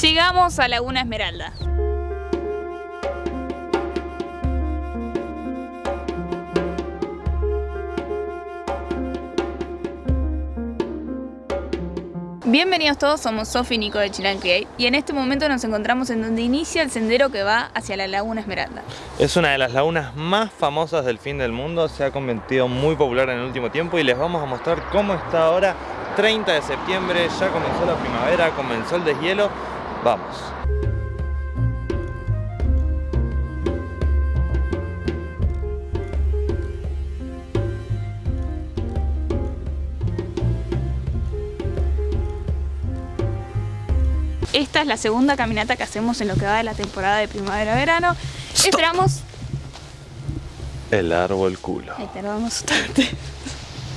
Llegamos a Laguna Esmeralda. Bienvenidos todos, somos Sofi y Nico de Chilan y en este momento nos encontramos en donde inicia el sendero que va hacia la Laguna Esmeralda. Es una de las lagunas más famosas del fin del mundo, se ha convertido muy popular en el último tiempo y les vamos a mostrar cómo está ahora 30 de septiembre, ya comenzó la primavera, comenzó el deshielo, vamos. Esta es la segunda caminata que hacemos en lo que va de la temporada de primavera-verano. Esperamos... El árbol culo. Ay, perdón, asustarte.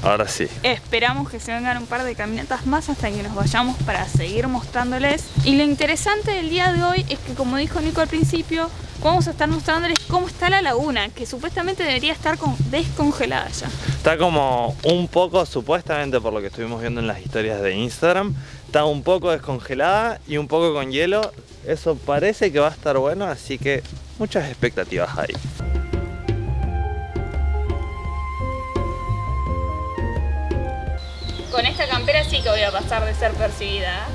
Ahora sí. Esperamos que se vengan un par de caminatas más hasta que nos vayamos para seguir mostrándoles. Y lo interesante del día de hoy es que como dijo Nico al principio, vamos a estar mostrándoles cómo está la laguna, que supuestamente debería estar descongelada ya. Está como un poco, supuestamente por lo que estuvimos viendo en las historias de Instagram, está un poco descongelada y un poco con hielo. Eso parece que va a estar bueno, así que muchas expectativas ahí. Con esta campera sí que voy a pasar de ser percibida.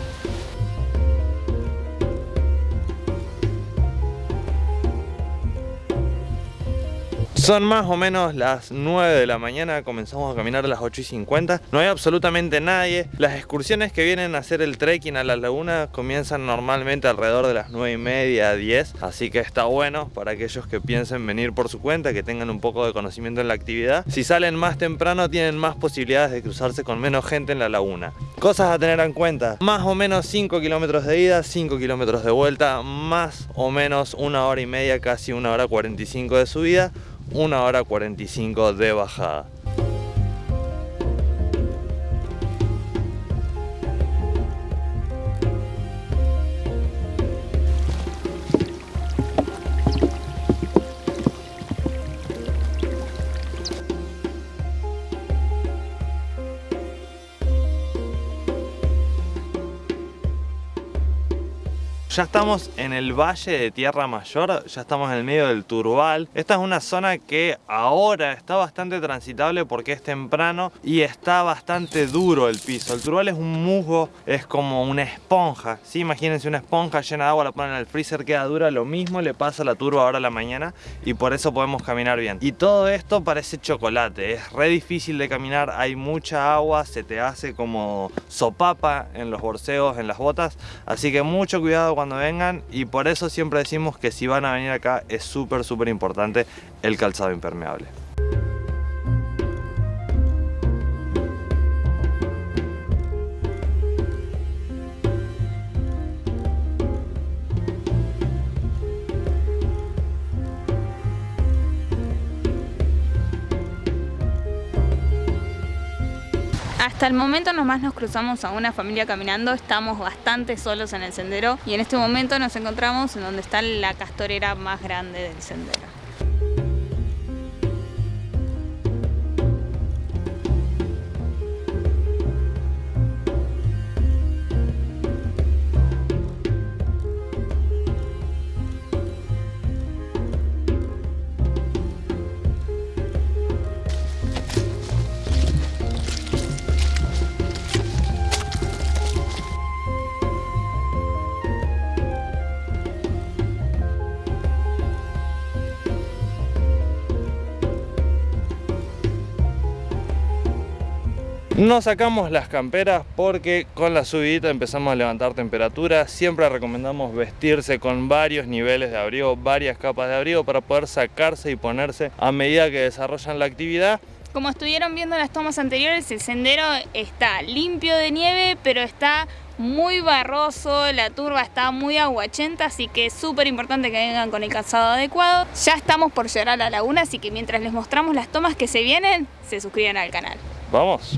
Son más o menos las 9 de la mañana, comenzamos a caminar a las 8 y 50 No hay absolutamente nadie. Las excursiones que vienen a hacer el trekking a la laguna comienzan normalmente alrededor de las 9 y media, 10 Así que está bueno para aquellos que piensen venir por su cuenta, que tengan un poco de conocimiento en la actividad. Si salen más temprano tienen más posibilidades de cruzarse con menos gente en la laguna. Cosas a tener en cuenta, más o menos 5 kilómetros de ida, 5 kilómetros de vuelta Más o menos una hora y media, casi una hora 45 de subida una hora 45 de bajada. Ya estamos en el valle de Tierra Mayor, ya estamos en el medio del Turbal. Esta es una zona que ahora está bastante transitable porque es temprano y está bastante duro el piso. El Turbal es un musgo, es como una esponja. ¿sí? Imagínense una esponja llena de agua, la ponen en el freezer, queda dura. Lo mismo le pasa a la turba ahora a la mañana y por eso podemos caminar bien. Y todo esto parece chocolate, es re difícil de caminar, hay mucha agua, se te hace como sopapa en los borseos, en las botas. Así que mucho cuidado cuando cuando vengan y por eso siempre decimos que si van a venir acá es súper súper importante el calzado impermeable. Hasta el momento nomás nos cruzamos a una familia caminando, estamos bastante solos en el sendero y en este momento nos encontramos en donde está la castorera más grande del sendero. No sacamos las camperas porque con la subidita empezamos a levantar temperatura. Siempre recomendamos vestirse con varios niveles de abrigo, varias capas de abrigo para poder sacarse y ponerse a medida que desarrollan la actividad. Como estuvieron viendo en las tomas anteriores, el sendero está limpio de nieve, pero está muy barroso, la turba está muy aguachenta, así que es súper importante que vengan con el calzado adecuado. Ya estamos por llegar a la laguna, así que mientras les mostramos las tomas que se vienen, se suscriben al canal. ¡Vamos!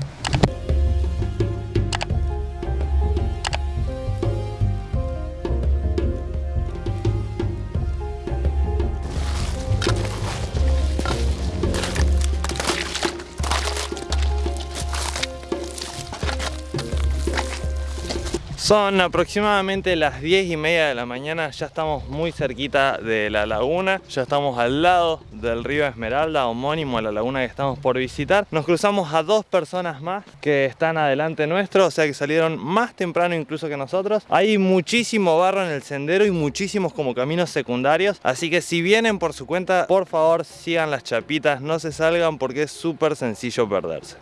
Son aproximadamente las 10 y media de la mañana, ya estamos muy cerquita de la laguna, ya estamos al lado del río Esmeralda, homónimo a la laguna que estamos por visitar. Nos cruzamos a dos personas más que están adelante nuestro, o sea que salieron más temprano incluso que nosotros. Hay muchísimo barro en el sendero y muchísimos como caminos secundarios, así que si vienen por su cuenta, por favor sigan las chapitas, no se salgan porque es súper sencillo perderse.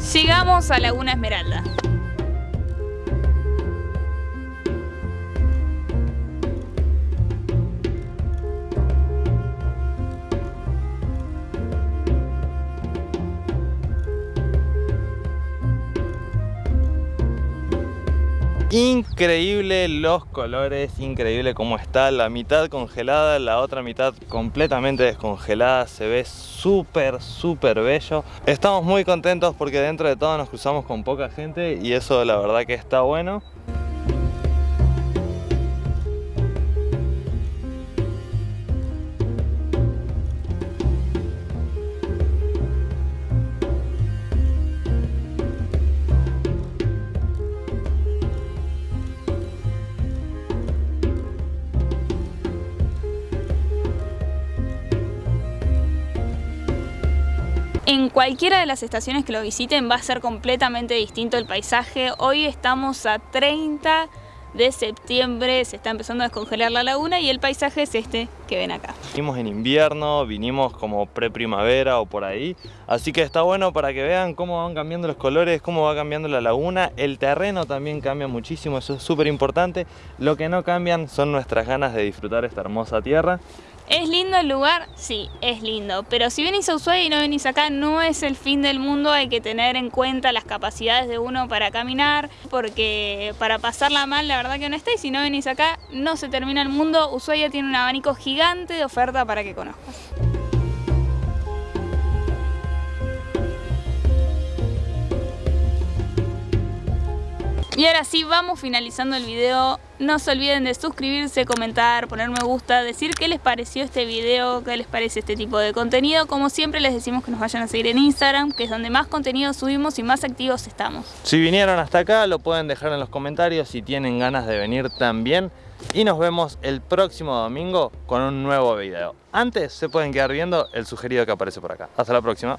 Sigamos a Laguna Esmeralda. Increíble los colores, increíble cómo está la mitad congelada, la otra mitad completamente descongelada, se ve súper súper bello. Estamos muy contentos porque dentro de todo nos cruzamos con poca gente y eso la verdad que está bueno. En cualquiera de las estaciones que lo visiten va a ser completamente distinto el paisaje. Hoy estamos a 30 de septiembre, se está empezando a descongelar la laguna y el paisaje es este que ven acá. Vinimos en invierno, vinimos como pre-primavera o por ahí, así que está bueno para que vean cómo van cambiando los colores, cómo va cambiando la laguna, el terreno también cambia muchísimo, eso es súper importante. Lo que no cambian son nuestras ganas de disfrutar esta hermosa tierra. ¿Es lindo el lugar? Sí, es lindo. Pero si venís a Ushuaia y no venís acá, no es el fin del mundo. Hay que tener en cuenta las capacidades de uno para caminar, porque para pasarla mal, la verdad que no está. Y si no venís acá, no se termina el mundo. Ushuaia tiene un abanico gigante de oferta para que conozcas. Y ahora sí, vamos finalizando el video. No se olviden de suscribirse, comentar, poner me gusta, decir qué les pareció este video, qué les parece este tipo de contenido. Como siempre les decimos que nos vayan a seguir en Instagram, que es donde más contenido subimos y más activos estamos. Si vinieron hasta acá, lo pueden dejar en los comentarios si tienen ganas de venir también. Y nos vemos el próximo domingo con un nuevo video. Antes se pueden quedar viendo el sugerido que aparece por acá. Hasta la próxima.